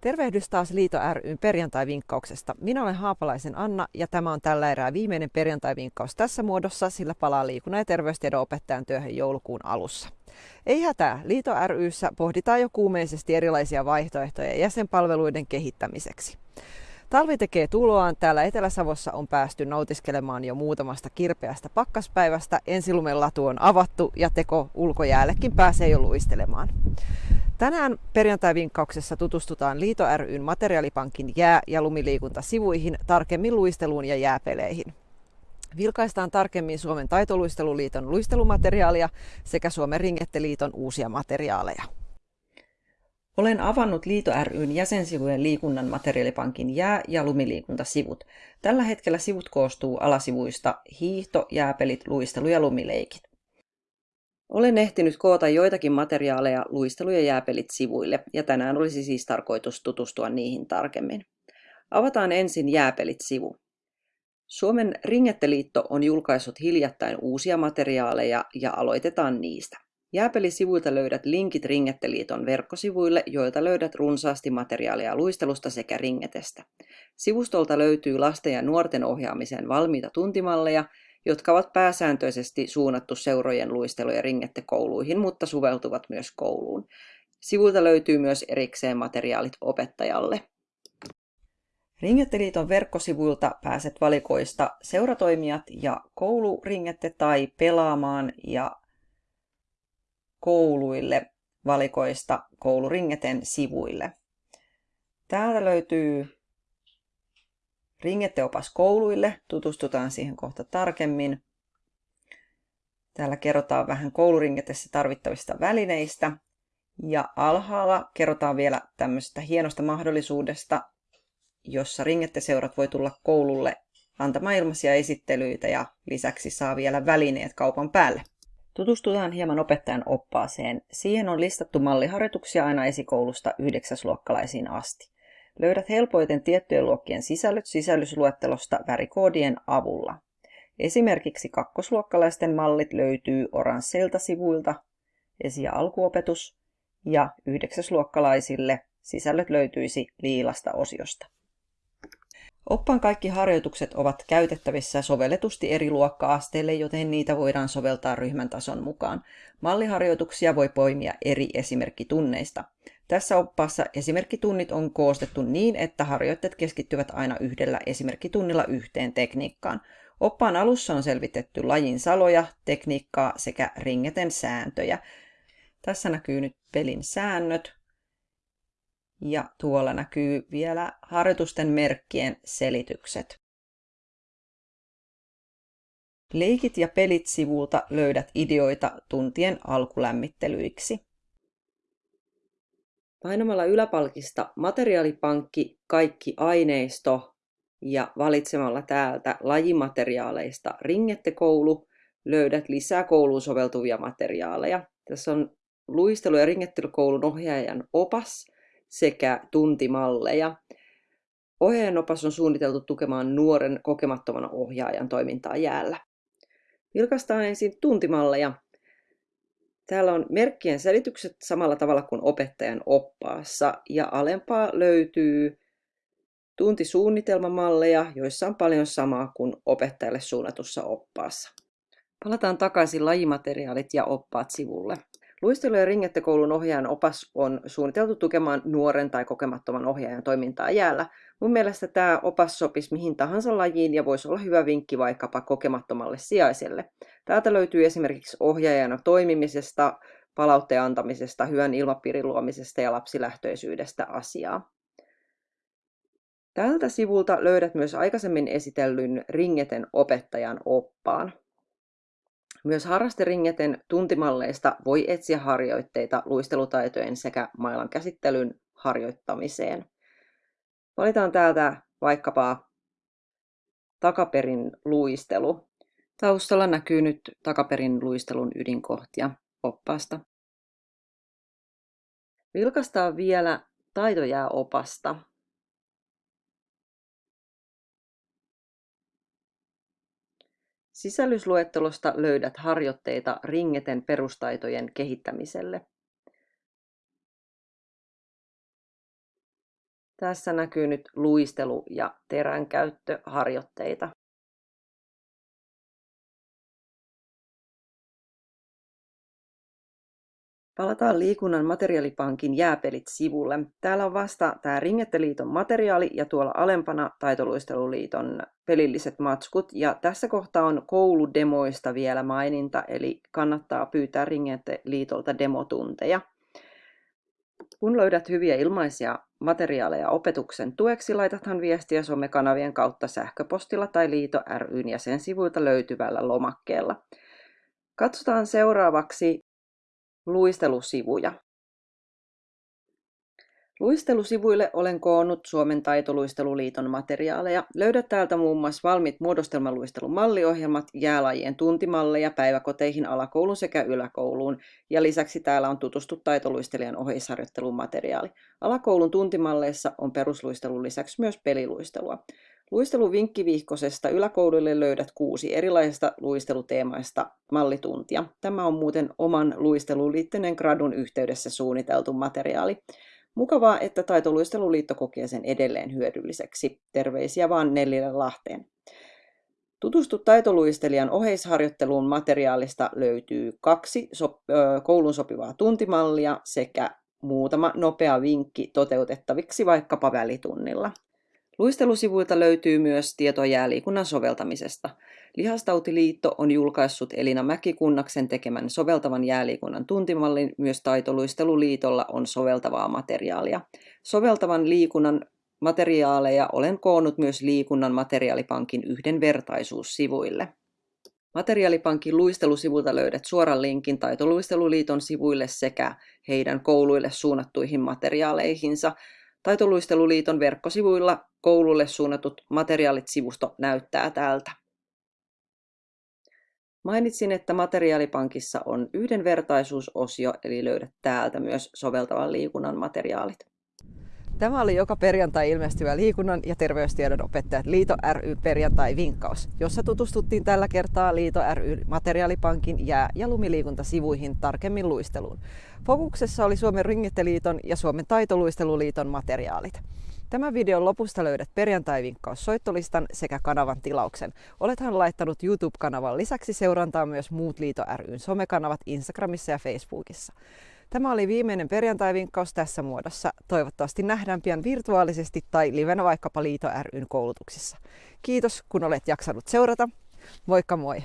Tervehdys taas Liito ryn perjantai-vinkkauksesta. Minä olen Haapalaisen Anna ja tämä on tällä erää viimeinen perjantai-vinkkaus tässä muodossa, sillä palaa liikunnan ja terveystiedon opettajan työhön joulukuun alussa. Ei hätää, Liito ryssä pohditaan jo kuumeisesti erilaisia vaihtoehtoja jäsenpalveluiden kehittämiseksi. Talvi tekee tuloaan. Täällä Etelä-Savossa on päästy nautiskelemaan jo muutamasta kirpeästä pakkaspäivästä. Ensilumen latu on avattu ja teko ulkojäällekin pääsee jo luistelemaan. Tänään perjantai-vinkkauksessa tutustutaan Liito ryn materiaalipankin jää- ja lumiliikuntasivuihin, tarkemmin luisteluun ja jääpeleihin. Vilkaistaan tarkemmin Suomen taitoluisteluliiton luistelumateriaalia sekä Suomen ringetteliiton uusia materiaaleja. Olen avannut Liito ryn jäsensivujen liikunnan materiaalipankin jää- ja lumiliikuntasivut. Tällä hetkellä sivut koostuu alasivuista hiihto, jääpelit, luistelu ja lumileikit. Olen ehtinyt koota joitakin materiaaleja luistelu- ja jääpelit sivuille, ja tänään olisi siis tarkoitus tutustua niihin tarkemmin. Avataan ensin jääpelit-sivu. Suomen Ringetteliitto on julkaissut hiljattain uusia materiaaleja ja aloitetaan niistä. Jääpelisivuilta löydät linkit Ringetteliiton verkkosivuille, joilta löydät runsaasti materiaalia luistelusta sekä ringetestä. Sivustolta löytyy lasten ja nuorten ohjaamiseen valmiita tuntimalleja, jotka ovat pääsääntöisesti suunnattu seurojen luistelu- ja ringettekouluihin, mutta soveltuvat myös kouluun. Sivuilta löytyy myös erikseen materiaalit opettajalle. Ringetteliiton verkkosivuilta pääset valikoista seuratoimijat ja kouluringette tai pelaamaan ja kouluille valikoista kouluringeten sivuille. Täältä löytyy ringetteopas kouluille, tutustutaan siihen kohta tarkemmin. Täällä kerrotaan vähän kouluringetessä tarvittavista välineistä. Ja alhaalla kerrotaan vielä tämmöisestä hienosta mahdollisuudesta, jossa ringetteseurat voi tulla koululle antamaan ilmaisia esittelyitä ja lisäksi saa vielä välineet kaupan päälle. Tutustutaan hieman opettajan oppaaseen. Siihen on listattu malliharjoituksia aina esikoulusta yhdeksäsluokkalaisiin asti. Löydät helpoiten tiettyjen luokkien sisällöt sisällysluettelosta värikoodien avulla. Esimerkiksi kakkosluokkalaisten mallit löytyy oransseilta sivuilta, esi- ja alkuopetus, ja yhdeksäsluokkalaisille sisällöt löytyisi liilasta osiosta. Oppaan kaikki harjoitukset ovat käytettävissä sovelletusti eri luokka-asteille, joten niitä voidaan soveltaa ryhmän tason mukaan. Malliharjoituksia voi poimia eri esimerkkitunneista. Tässä oppaassa esimerkkitunnit on koostettu niin, että harjoitteet keskittyvät aina yhdellä esimerkkitunnilla yhteen tekniikkaan. Oppaan alussa on selvitetty lajin saloja, tekniikkaa sekä ringeten sääntöjä. Tässä näkyy nyt pelin säännöt, ja tuolla näkyy vielä harjoitusten merkkien selitykset. Leikit ja pelit sivulta löydät ideoita tuntien alkulämmittelyiksi. Painamalla yläpalkista materiaalipankki, kaikki aineisto ja valitsemalla täältä lajimateriaaleista ringettekoulu löydät lisää kouluun soveltuvia materiaaleja. Tässä on luistelu- ja ringettelukoulun ohjaajan opas sekä tuntimalleja. Ohjaajan opas on suunniteltu tukemaan nuoren kokemattoman ohjaajan toimintaa jäällä. Vilkaistaan ensin tuntimalleja. Täällä on merkkien selitykset samalla tavalla kuin opettajan oppaassa ja alempaa löytyy tuntisuunnitelmamalleja, joissa on paljon samaa kuin opettajalle suunnatussa oppaassa. Palataan takaisin lajimateriaalit ja oppaat sivulle. Luistelu- ja ringettekoulun ohjaajan opas on suunniteltu tukemaan nuoren tai kokemattoman ohjaajan toimintaa jäällä. Mun mielestä tämä opas sopisi mihin tahansa lajiin ja voisi olla hyvä vinkki vaikkapa kokemattomalle sijaiselle. Täältä löytyy esimerkiksi ohjaajana toimimisesta, palautteen antamisesta, hyvän ilmapiirin luomisesta ja lapsilähtöisyydestä asiaa. Tältä sivulta löydät myös aikaisemmin esitellyn Ringeten opettajan oppaan. Myös harrasteringeten tuntimalleista voi etsiä harjoitteita luistelutaitojen sekä mailan käsittelyn harjoittamiseen. Valitaan täältä vaikkapa takaperin luistelu. Taustalla näkyy nyt takaperin luistelun ydinkohtia oppaasta. Vilkastaan vielä taitojääopasta. Sisällysluettelosta löydät harjoitteita ringeten perustaitojen kehittämiselle. Tässä näkyy nyt luistelu- ja teränkäyttöharjoitteita. Palataan liikunnan materiaalipankin jääpelit sivulle. Täällä on vasta tämä Ringetteliiton materiaali ja tuolla alempana Taitoluisteluliiton pelilliset matskut. Ja tässä kohtaa on kouludemoista vielä maininta, eli kannattaa pyytää Ringetteliitolta demotunteja. Kun löydät hyviä ilmaisia materiaaleja opetuksen tueksi, laitathan viestiä somekanavien kautta sähköpostilla tai Liito ryn ja sen sivuilta löytyvällä lomakkeella. Katsotaan seuraavaksi Luistelusivuja. Luistelusivuille olen koonnut Suomen taitoluisteluliiton materiaaleja. Löydät täältä muun muassa valmiit muodostelmaluistelumalliohjelmat, jäälajien tuntimalleja päiväkoteihin, alakouluun sekä yläkouluun. Ja lisäksi täällä on tutustu taitoluistelijan oheisharjoittelun materiaali. Alakoulun tuntimalleissa on perusluistelun lisäksi myös peliluistelua. Luistelun vinkkivihkosesta yläkouluille löydät kuusi erilaisista luisteluteemaista mallituntia. Tämä on muuten oman luisteluliittyneen gradun yhteydessä suunniteltu materiaali. Mukavaa, että Taitoluisteluliitto kokee sen edelleen hyödylliseksi. Terveisiä vaan Nellille Lahteen. Tutustu taitoluistelijan oheisharjoitteluun materiaalista löytyy kaksi so- koulun sopivaa tuntimallia sekä muutama nopea vinkki toteutettaviksi vaikkapa välitunnilla. Luistelusivuilta löytyy myös tietoa jääliikunnan soveltamisesta. Lihastautiliitto on julkaissut Elina Mäkikunnaksen tekemän soveltavan jääliikunnan tuntimallin. Myös Taitoluisteluliitolla on soveltavaa materiaalia. Soveltavan liikunnan materiaaleja olen koonnut myös liikunnan materiaalipankin yhdenvertaisuussivuille. Materiaalipankin luistelusivulta löydät suoran linkin Taitoluisteluliiton sivuille sekä heidän kouluille suunnattuihin materiaaleihinsa. Taitoluisteluliiton verkkosivuilla koululle suunnatut materiaalit sivusto näyttää tältä. Mainitsin, että materiaalipankissa on yhdenvertaisuusosio, eli löydät täältä myös soveltavan liikunnan materiaalit. Tämä oli joka perjantai ilmestyvä liikunnan ja terveystiedon opettajat Liito ry perjantai-vinkkaus, jossa tutustuttiin tällä kertaa Liito ry materiaalipankin jää- ja lumiliikuntasivuihin tarkemmin luisteluun. Fokuksessa oli Suomen Ringitteliiton ja Suomen Taitoluisteluliiton materiaalit. Tämän videon lopusta löydät perjantai-vinkkaus soittolistan sekä kanavan tilauksen. Olethan laittanut YouTube-kanavan lisäksi seurantaa myös muut Liito ryn somekanavat Instagramissa ja Facebookissa. Tämä oli viimeinen perjantai-vinkkaus tässä muodossa. Toivottavasti nähdään pian virtuaalisesti tai livenä vaikkapa Liito ryn koulutuksissa. Kiitos kun olet jaksanut seurata. Moikka moi!